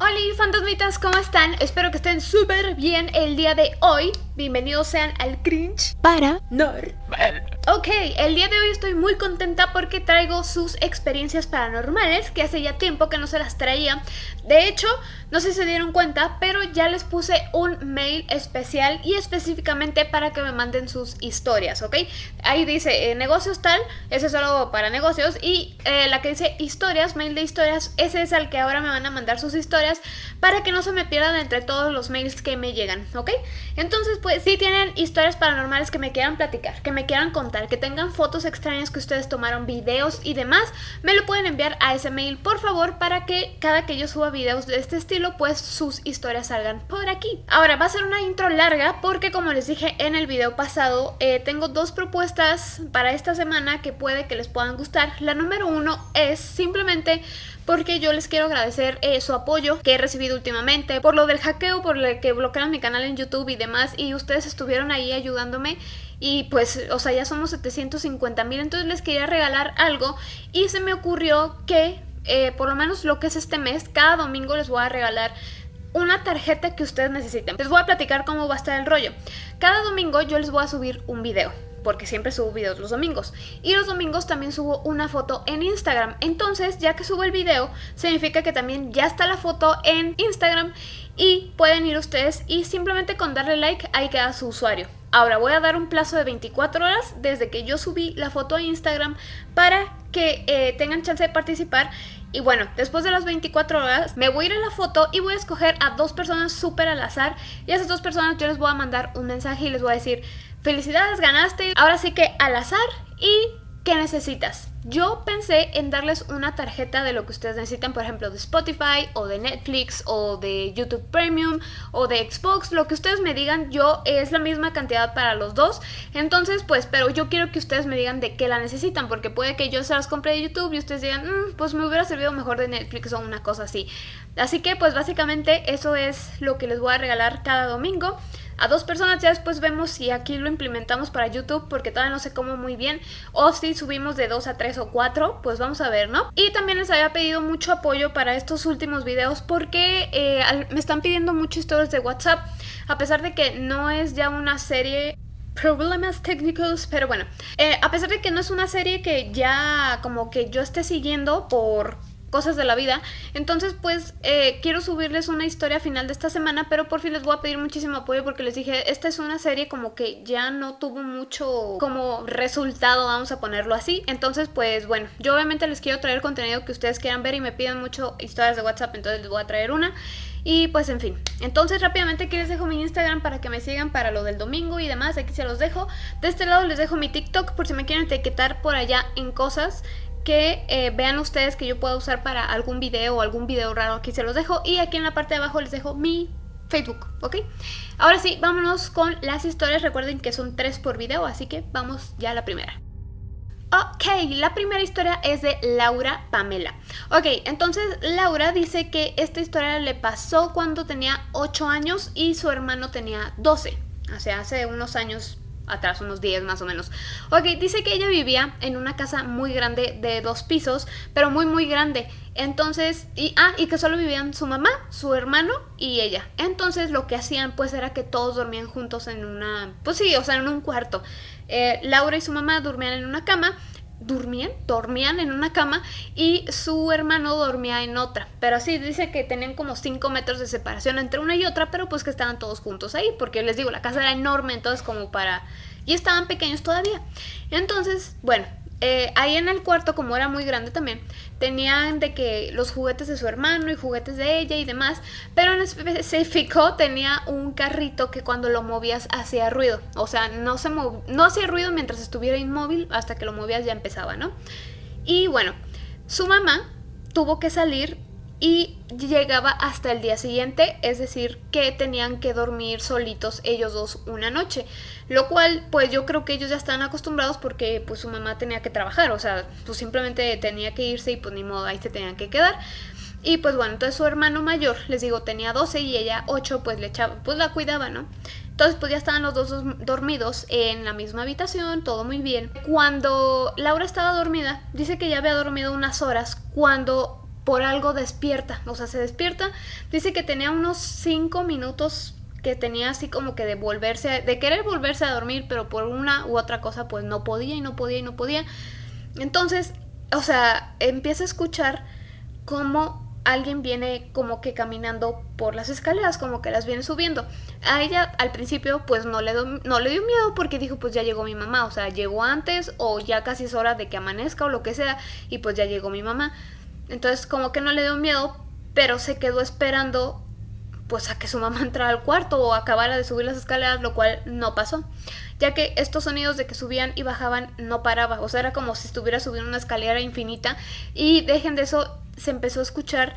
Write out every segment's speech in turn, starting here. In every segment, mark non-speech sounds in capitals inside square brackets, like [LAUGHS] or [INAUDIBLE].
Hola fantasmitas, ¿cómo están? Espero que estén súper bien el día de hoy. Bienvenidos sean al cringe para Nor. Ok, el día de hoy estoy muy contenta porque traigo sus experiencias paranormales, que hace ya tiempo que no se las traía. De hecho, no sé si se dieron cuenta, pero ya les puse un mail especial y específicamente para que me manden sus historias, ¿ok? Ahí dice eh, negocios tal, ese es solo para negocios, y eh, la que dice historias, mail de historias, ese es al que ahora me van a mandar sus historias para que no se me pierdan entre todos los mails que me llegan, ¿ok? Entonces, pues si tienen historias paranormales que me quieran platicar, que me quieran contar, que tengan fotos extrañas que ustedes tomaron, videos y demás, me lo pueden enviar a ese mail, por favor, para que cada que yo suba videos de este estilo, pues sus historias salgan por aquí. Ahora, va a ser una intro larga porque como les dije en el video pasado, eh, tengo dos propuestas para esta semana que puede que les puedan gustar. La número uno es simplemente porque yo les quiero agradecer eh, su apoyo que he recibido últimamente, por lo del hackeo, por lo que bloquearon mi canal en YouTube y demás, y ustedes estuvieron ahí ayudándome y pues, o sea, ya somos 750 mil, entonces les quería regalar algo y se me ocurrió que, eh, por lo menos lo que es este mes, cada domingo les voy a regalar una tarjeta que ustedes necesiten. Les voy a platicar cómo va a estar el rollo. Cada domingo yo les voy a subir un video porque siempre subo videos los domingos. Y los domingos también subo una foto en Instagram. Entonces, ya que subo el video, significa que también ya está la foto en Instagram y pueden ir ustedes y simplemente con darle like ahí queda su usuario. Ahora voy a dar un plazo de 24 horas desde que yo subí la foto a Instagram para que eh, tengan chance de participar. Y bueno, después de las 24 horas me voy a ir a la foto y voy a escoger a dos personas súper al azar. Y a esas dos personas yo les voy a mandar un mensaje y les voy a decir felicidades, ganaste, ahora sí que al azar y ¿qué necesitas? Yo pensé en darles una tarjeta de lo que ustedes necesitan, por ejemplo, de Spotify o de Netflix o de YouTube Premium o de Xbox, lo que ustedes me digan, yo es la misma cantidad para los dos. Entonces, pues, pero yo quiero que ustedes me digan de qué la necesitan, porque puede que yo se las compre de YouTube y ustedes digan, mm, pues me hubiera servido mejor de Netflix o una cosa así. Así que, pues, básicamente eso es lo que les voy a regalar cada domingo a dos personas. Ya después vemos si aquí lo implementamos para YouTube porque todavía no sé cómo muy bien. O si subimos de dos a tres o cuatro, pues vamos a ver, ¿no? Y también les había pedido mucho apoyo para estos últimos videos porque eh, me están pidiendo muchas historias de WhatsApp. A pesar de que no es ya una serie problemas técnicos, pero bueno, eh, a pesar de que no es una serie que ya como que yo esté siguiendo por cosas de la vida. Entonces, pues, eh, quiero subirles una historia final de esta semana, pero por fin les voy a pedir muchísimo apoyo porque les dije, esta es una serie como que ya no tuvo mucho como resultado, vamos a ponerlo así. Entonces, pues, bueno, yo obviamente les quiero traer contenido que ustedes quieran ver y me piden mucho historias de WhatsApp, entonces les voy a traer una. Y pues en fin, entonces rápidamente aquí les dejo mi Instagram para que me sigan para lo del domingo y demás, aquí se los dejo. De este lado les dejo mi TikTok por si me quieren etiquetar por allá en cosas que eh, vean ustedes que yo pueda usar para algún video o algún video raro, aquí se los dejo. Y aquí en la parte de abajo les dejo mi Facebook, ¿ok? Ahora sí, vámonos con las historias. Recuerden que son tres por video, así que vamos ya a la primera. Ok, la primera historia es de Laura Pamela. Ok, entonces Laura dice que esta historia le pasó cuando tenía 8 años y su hermano tenía 12. O sea, hace unos años atrás, unos 10 más o menos. Ok, dice que ella vivía en una casa muy grande de dos pisos, pero muy muy grande. Entonces, y, ah, y que solo vivían su mamá, su hermano y ella. Entonces lo que hacían pues era que todos dormían juntos en una, pues sí, o sea, en un cuarto. Eh, Laura y su mamá dormían en una cama dormían, dormían en una cama y su hermano dormía en otra. Pero sí, dice que tenían como 5 metros de separación entre una y otra, pero pues que estaban todos juntos ahí, porque les digo, la casa era enorme, entonces como para... Y estaban pequeños todavía. Entonces, bueno, eh, ahí en el cuarto, como era muy grande también, tenían de que los juguetes de su hermano y juguetes de ella y demás, pero en específico [LAUGHS] tenía un carrito que cuando lo movías hacía ruido, o sea, no, se no hacía ruido mientras estuviera inmóvil, hasta que lo movías ya empezaba, ¿no? Y bueno, su mamá tuvo que salir y llegaba hasta el día siguiente, es decir, que tenían que dormir solitos ellos dos una noche, lo cual pues yo creo que ellos ya están acostumbrados porque pues su mamá tenía que trabajar, o sea, pues simplemente tenía que irse y pues ni modo, ahí se tenían que quedar. Y pues bueno, entonces su hermano mayor, les digo, tenía 12 y ella 8, pues le echaba, pues la cuidaba, ¿no? Entonces pues ya estaban los dos dormidos en la misma habitación, todo muy bien. Cuando Laura estaba dormida, dice que ya había dormido unas horas cuando por algo despierta, o sea, se despierta, dice que tenía unos 5 minutos que tenía así como que de volverse, de querer volverse a dormir, pero por una u otra cosa pues no podía y no podía y no podía. Entonces, o sea, empieza a escuchar cómo alguien viene como que caminando por las escaleras, como que las viene subiendo. A ella al principio pues no le, no le dio miedo porque dijo pues ya llegó mi mamá, o sea, llegó antes o ya casi es hora de que amanezca o lo que sea y pues ya llegó mi mamá. Entonces como que no le dio miedo, pero se quedó esperando pues a que su mamá [LAUGHS] entrara al cuarto o acabara de subir las escaleras, lo cual no pasó, ya que estos sonidos de que subían y bajaban no paraba, o sea, era como si estuviera subiendo una escalera infinita y dejen de eso, se empezó a escuchar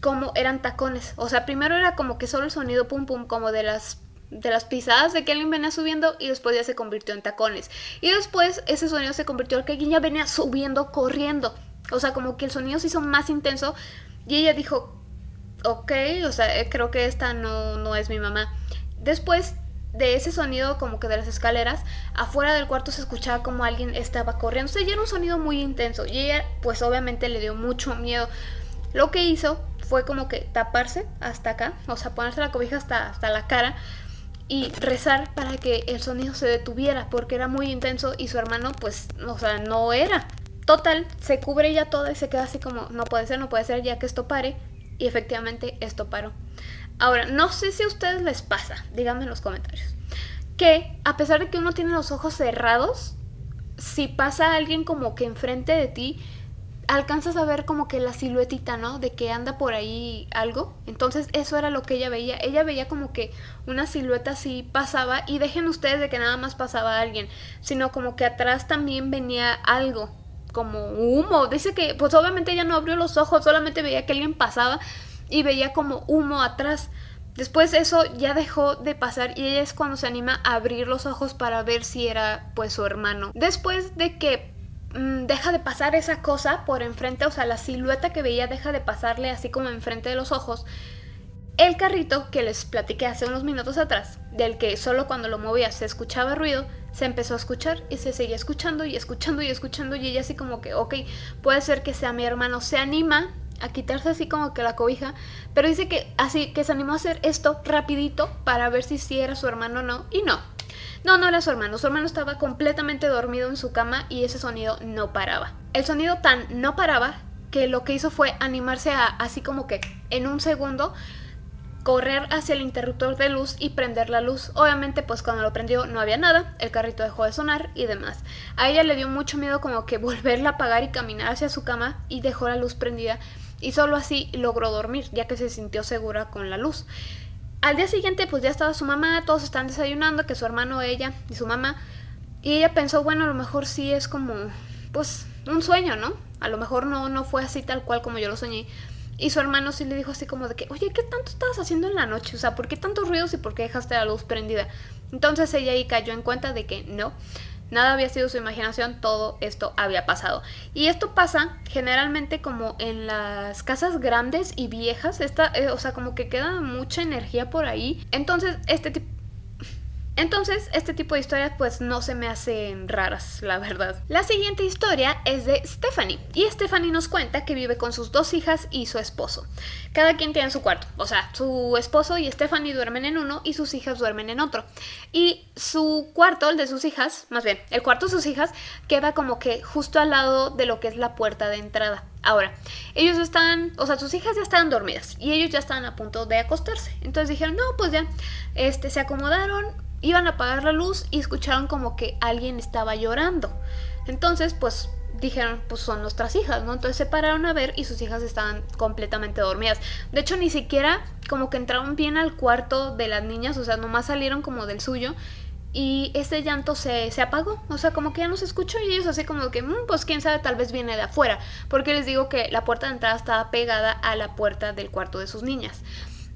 como eran tacones, o sea, primero era como que solo el sonido pum pum como de las de las pisadas de que alguien venía subiendo y después ya se convirtió en tacones. Y después ese sonido se convirtió en que alguien ya venía subiendo corriendo. O sea, como que el sonido se hizo más intenso y ella dijo, ok, o sea, eh, creo que esta no, no es mi mamá. Después de ese sonido como que de las escaleras, afuera del cuarto se escuchaba como alguien estaba corriendo. O sea, ya era un sonido muy intenso y ella pues obviamente le dio mucho miedo. Lo que hizo fue como que taparse hasta acá, o sea, ponerse la cobija hasta, hasta la cara y rezar para que el sonido se detuviera porque era muy intenso y su hermano pues, o sea, no era. Total, se cubre ya toda y se queda así como, no puede ser, no puede ser, ya que esto pare y efectivamente esto paró. Ahora, no sé si a ustedes les pasa, díganme en los comentarios, que a pesar de que uno tiene los ojos cerrados, si pasa alguien como que enfrente de ti, alcanzas a ver como que la siluetita, ¿no? De que anda por ahí algo. Entonces eso era lo que ella veía. Ella veía como que una silueta así pasaba y dejen ustedes de que nada más pasaba alguien, sino como que atrás también venía algo como humo. Dice que, pues obviamente ella no abrió los ojos, solamente veía que alguien pasaba y veía como humo atrás. Después eso ya dejó de pasar y ella es cuando se anima a abrir los ojos para ver si era pues su hermano. Después de que mm, deja de pasar esa cosa por enfrente, o sea, la silueta que veía deja de pasarle así como enfrente de los ojos, el carrito que les platiqué hace unos minutos atrás, del que solo cuando lo movía se escuchaba ruido, se empezó a escuchar y se seguía escuchando y escuchando y escuchando y ella así como que, ok, puede ser que sea mi hermano, se anima a quitarse así como que la cobija, pero dice que así que se animó a hacer esto rapidito para ver si sí era su hermano o no, y no. No, no era su hermano, su hermano estaba completamente dormido en su cama y ese sonido no paraba. El sonido tan no paraba que lo que hizo fue animarse a así como que en un segundo correr hacia el interruptor de luz y prender la luz. Obviamente pues cuando lo prendió no había nada, el carrito dejó de sonar y demás. A ella le dio mucho miedo como que [LAUGHS] volverla a apagar y caminar hacia su cama y dejó la luz prendida y solo así logró dormir ya que se sintió segura con la luz. Al día siguiente pues ya estaba su mamá, todos están desayunando, que su hermano, ella y su mamá y ella pensó bueno a lo mejor sí es como pues un sueño, ¿no? A lo mejor no, no fue así tal cual como yo lo soñé y su hermano sí le dijo así como de que, oye, ¿qué tanto estabas haciendo en la noche? O sea, ¿por qué tantos ruidos y por qué dejaste la luz prendida? Entonces ella ahí cayó en cuenta de que no, nada había sido su imaginación, todo esto había pasado. Y esto pasa generalmente como en las casas grandes y viejas, esta, eh, o sea, como que queda mucha energía por ahí. Entonces este tipo entonces, este tipo de historias pues no se me hacen raras, la verdad. La siguiente historia es de Stephanie, y Stephanie nos cuenta que vive con sus dos hijas y su esposo. Cada quien tiene su cuarto, o sea, su esposo y Stephanie duermen en uno y sus hijas duermen en otro. Y su cuarto, el de sus hijas, más bien, el cuarto de sus hijas queda como que justo al lado de lo que es la puerta de entrada. Ahora, ellos están, o sea, sus hijas ya estaban dormidas y ellos ya estaban a punto de acostarse. Entonces dijeron, no, pues ya, este, se acomodaron, iban a apagar la luz y escucharon como que alguien estaba llorando. Entonces, pues dijeron, pues son nuestras hijas, ¿no? Entonces se pararon a ver y sus hijas estaban completamente dormidas. De hecho, ni siquiera como que entraron bien al cuarto de las niñas, o sea, nomás salieron como del suyo. Y ese llanto se, se apagó, o sea, como que ya no se escuchó y ellos así como que, mm, pues quién sabe, tal vez viene de afuera, porque les digo que la puerta de entrada estaba pegada a la puerta del cuarto de sus niñas.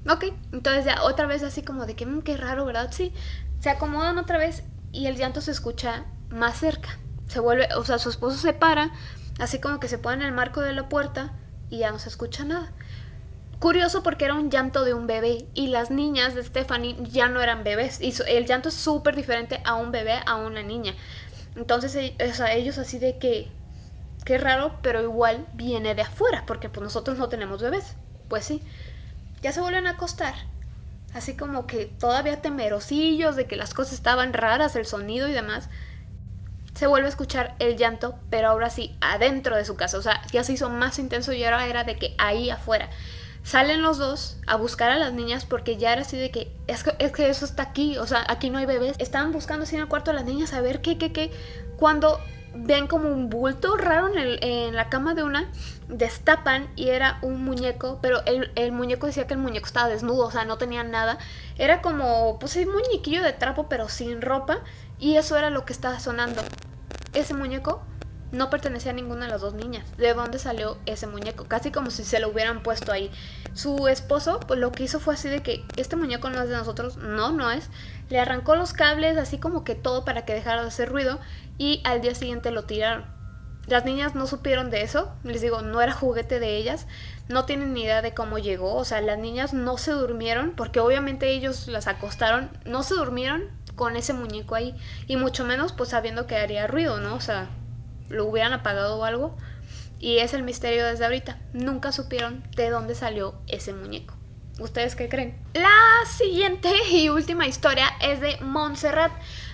Ok, entonces ya otra vez así como de que, mm, qué raro, ¿verdad? Sí, se acomodan otra vez y el llanto se escucha más cerca. Se vuelve, o sea, su esposo se para, así como que se pone en el marco de la puerta y ya no se escucha nada. Curioso porque era un llanto de un bebé y las niñas de Stephanie ya no eran bebés. Y el llanto es súper diferente a un bebé, a una niña. Entonces, e, ellos así de que, qué raro, pero igual viene de afuera, porque pues nosotros no tenemos bebés. Pues sí, ya se vuelven a acostar. Así como que todavía temerosillos de que las cosas estaban raras, el sonido y demás. Se vuelve a escuchar el llanto, pero ahora sí, adentro de su casa. O sea, ya se hizo más intenso y ahora era de que ahí afuera. Salen los dos a buscar a las niñas porque ya era así de que es, que es que eso está aquí, o sea, aquí no hay bebés. Estaban buscando así en el cuarto a las niñas a ver qué, qué, qué. Cuando ven como un bulto raro en, la cama de una, destapan y era un muñeco, pero el, muñeco decía que el muñeco estaba desnudo, o sea, no tenía nada. Era como, pues un muñequillo de trapo, pero sin ropa, y eso era lo que estaba sonando. Ese muñeco no pertenecía a ninguna de las dos niñas. ¿De dónde salió ese muñeco? Casi como si se lo hubieran puesto ahí. Su esposo, pues lo que hizo fue así de que este muñeco no es de nosotros, no, no es. Le arrancó los cables, así como que todo para que dejara de hacer ruido y al día siguiente lo tiraron. Las niñas no supieron de eso, les digo, no era juguete de ellas, no tienen ni idea de cómo llegó, o sea, las niñas no se durmieron, porque obviamente ellos las acostaron, no se durmieron con ese muñeco ahí, y mucho menos pues sabiendo que haría ruido, ¿no? O sea, lo hubieran apagado o algo, y es el misterio desde ahorita, nunca supieron de dónde salió ese muñeco. ¿Ustedes qué creen? La siguiente y última historia es de Montserrat.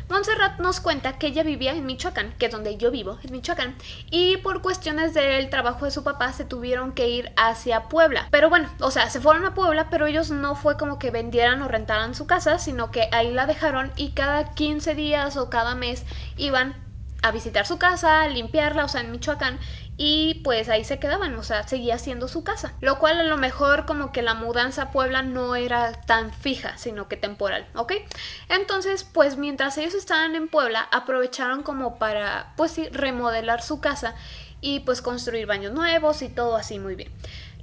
Montserrat nos cuenta que ella vivía en Michoacán, que es donde yo vivo, en Michoacán, y por cuestiones del trabajo de su papá se tuvieron que ir hacia Puebla. Pero bueno, o sea, se fueron a Puebla, pero ellos no fue como que vendieran o rentaran su casa, sino que ahí la dejaron y cada 15 días o cada mes iban a visitar su casa, limpiarla, o sea, en Michoacán, y pues ahí se quedaban, o sea, seguía siendo su casa. Lo cual a lo mejor como que la mudanza a Puebla no era tan fija, sino que temporal, ¿ok? Entonces, pues mientras ellos estaban en Puebla, aprovecharon como para, pues sí, remodelar su casa y pues construir baños nuevos y todo así muy bien.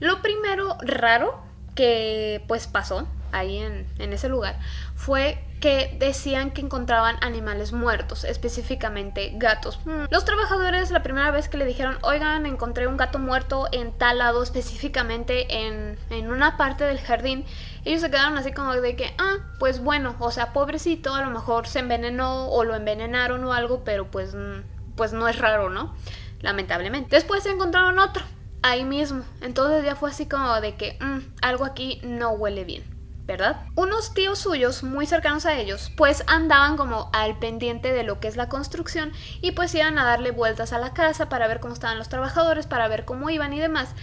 Lo primero raro que pues pasó ahí en, en ese lugar fue que decían que encontraban animales muertos, específicamente gatos. Hmm. Los trabajadores la primera vez que le dijeron, oigan, encontré un gato muerto en tal lado, específicamente en, en una parte del jardín, ellos se quedaron así como de que, ah, pues bueno, o sea, pobrecito, a lo mejor se envenenó o lo envenenaron o algo, pero pues, mm, pues no es raro, ¿no? Lamentablemente. Después se encontraron otro, ahí mismo. Entonces ya fue así como de que, mm, algo aquí no huele bien. ¿Verdad? Unos tíos suyos muy cercanos a ellos pues andaban como al pendiente de lo que es la construcción y pues iban a darle vueltas a la casa para ver cómo estaban los trabajadores, para ver cómo iban y demás.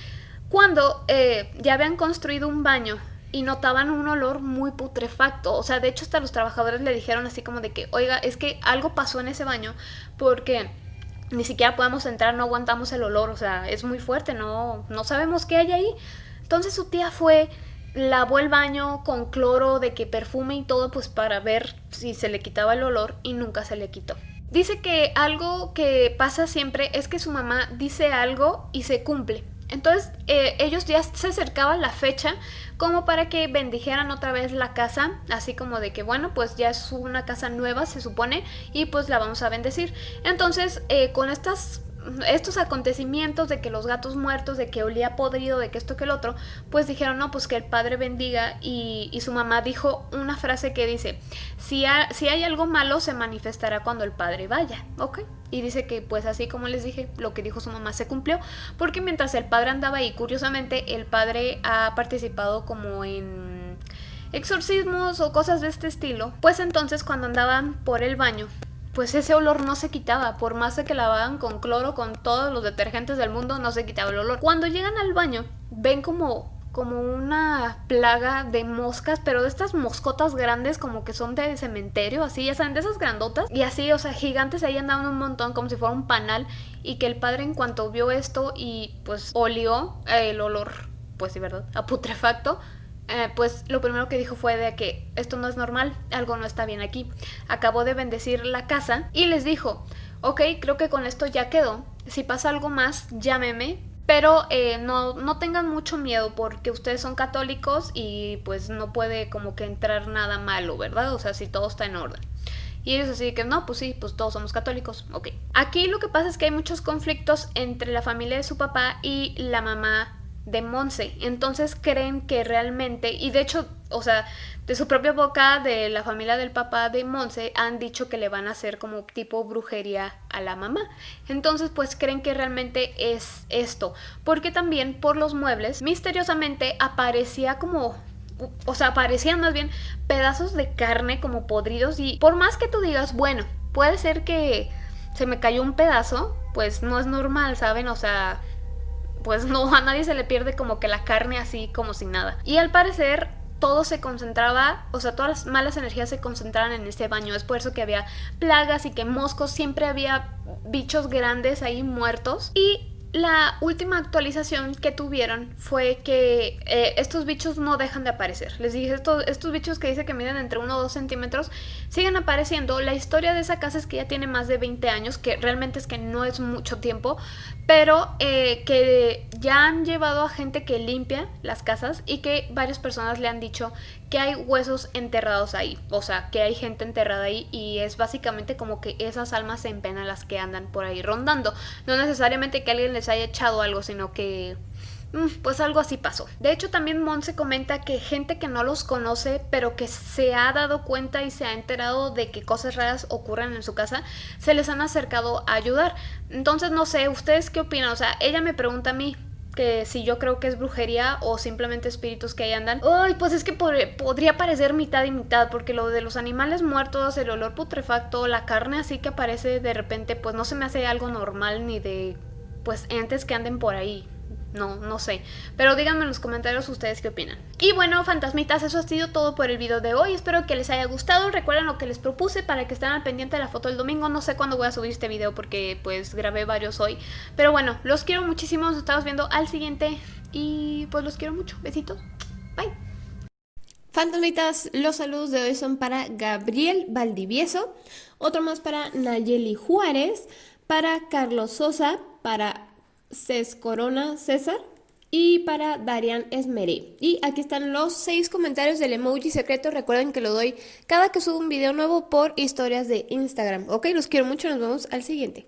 Cuando eh, ya habían construido un baño y notaban un olor muy putrefacto. O sea, de hecho hasta los trabajadores le dijeron así como de que, oiga, es que algo pasó en ese baño porque ni siquiera podemos entrar, no aguantamos el olor, o sea, es muy fuerte, no, no sabemos qué hay ahí. Entonces su tía fue lavó el baño con cloro de que perfume y todo pues para ver si se le quitaba el olor y nunca se le quitó. Dice que algo que pasa siempre es que su mamá dice algo y se cumple. Entonces eh, ellos ya se acercaban la fecha como para que bendijeran otra vez la casa, así como de que bueno, pues ya es una casa nueva se supone y pues la vamos a bendecir. Entonces eh, con estas estos acontecimientos de que los gatos muertos, de que olía podrido, de que esto que el otro, pues dijeron, no, pues que el padre bendiga y, su mamá dijo una frase que dice, si, si hay algo malo se manifestará cuando el padre vaya, ¿ok? Y dice que pues así como les dije, lo que dijo su mamá se cumplió, porque mientras el padre andaba ahí, curiosamente, el padre ha participado como en exorcismos o cosas de este estilo, pues entonces cuando andaban por el baño, pues ese olor no se quitaba, por más de que lavaban con cloro, con todos los detergentes del mundo, no se quitaba el olor. Cuando llegan al baño, ven como como una plaga de moscas, pero de estas moscotas grandes como que son de cementerio, así, ya saben, de esas grandotas. Y así, o sea, gigantes ahí andaban un montón como si fuera un panal. Y que el padre en cuanto vio esto y pues olió el olor, pues sí, ¿verdad? A putrefacto, eh, pues lo primero que dijo fue de que esto no es normal, algo no está bien aquí. Acabó de bendecir la casa y les dijo, ok, creo que con esto ya quedó, si pasa algo más, llámeme, pero eh, no, no tengan mucho miedo porque ustedes son católicos y pues no puede como que entrar nada malo, ¿verdad? O sea, si todo está en orden. Y ellos así que no, pues sí, pues todos somos católicos, ok. Aquí lo que pasa es que hay muchos conflictos entre la familia de su papá y la mamá de Monse. Entonces creen que realmente, y de hecho o sea, de su propia boca, de la familia del papá de Monse, han dicho que le van a hacer como tipo brujería a la mamá. Entonces, pues creen que realmente es esto. Porque también por los muebles, misteriosamente aparecía como o sea, aparecían más bien pedazos de carne como podridos y por más que tú digas, bueno, puede ser que se me cayó un pedazo, pues no es normal, ¿saben? O sea, pues [LAUGHS] no, a nadie se le pierde como que la carne así como sin nada. Y al parecer todo se concentraba, o sea, todas las malas energías se concentraban en este baño. Es por eso que había plagas y que moscos, siempre había bichos grandes ahí muertos. Y la última actualización que tuvieron fue que eh, estos bichos no dejan de aparecer. Les dije, estos, estos bichos que dice que miden entre 1 o 2 centímetros siguen apareciendo. La historia de esa casa es que ya tiene más de 20 años, que realmente es que no es mucho tiempo, pero eh, que ya han llevado a gente que limpia las casas y que varias personas le han dicho que hay huesos enterrados ahí, o sea, que hay gente enterrada ahí y es básicamente como que esas almas en pena las que andan por ahí rondando. No necesariamente que alguien les haya echado algo, sino que mm, pues algo así pasó. De hecho, también se comenta que gente que no los conoce, pero que se ha dado cuenta y se ha enterado de que cosas raras ocurren en su casa, se les han acercado a ayudar. Entonces, no sé, ¿ustedes qué opinan? O sea, ella me pregunta a mí, que si yo creo que es brujería o simplemente espíritus que ahí andan. Ay, pues es que podría parecer mitad y mitad, porque lo de los animales muertos, el olor putrefacto, la carne así que aparece de repente, pues no se me hace algo normal ni de pues entes que anden por ahí. No, no sé. Pero díganme en los comentarios ustedes qué opinan. Y bueno, fantasmitas, eso ha sido todo por el video de hoy. Espero que les haya gustado. Recuerden lo que les propuse para que estén al pendiente de la foto del domingo. No sé cuándo voy a subir este video porque pues grabé varios hoy. Pero bueno, los quiero muchísimo. Nos estamos viendo al siguiente. Y pues los quiero mucho. Besitos. Bye. Fantasmitas, los saludos de hoy son para Gabriel Valdivieso, otro más para Nayeli Juárez, para Carlos Sosa, para Cés Corona César y para Darian Esmeré. Y aquí están los seis comentarios del emoji secreto. Recuerden que lo doy cada que subo un video nuevo por historias de Instagram. Ok, los quiero mucho. Nos vemos al siguiente.